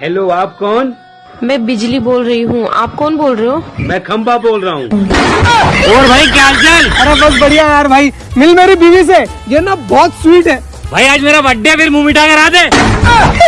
Hello आप कौन? मैं बिजली बोल रही हूँ। आप कौन बोल रहे हो? मैं खम्बा बोल रहा हूँ। और भाई क्या चल अरे बस बढ़िया यार भाई। मिल मेरी बीवी से। ये ना बहुत स्वीट है। भाई आज मेरा बर्थडे फिर मुँह मिठा करा दे।